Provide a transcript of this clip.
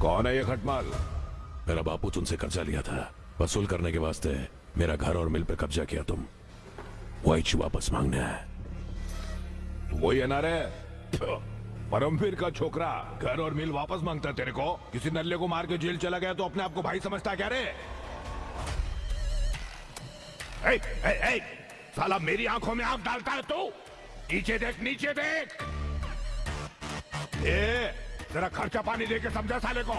कौन है ये खटमाल? मेरा बापू तुमसे कर्जा लिया था। वसूल करने के वास्ते मेरा घर और मिल पर कब्जा किया तुम। वही वापस मांगने है वही है ना रे परमवीर का छोकरा घर और मिल वापस माँगता तेरे को। किसी नल्ले को मार के जेल चला गया तो अपने आप को भाई समझता क्या रे? ए, ए, ए, साला मेरी आँखों में आँख डालता है तू। नीचे देख नीचे देख। ए जरा खर्चा पानी दे के समझा साले को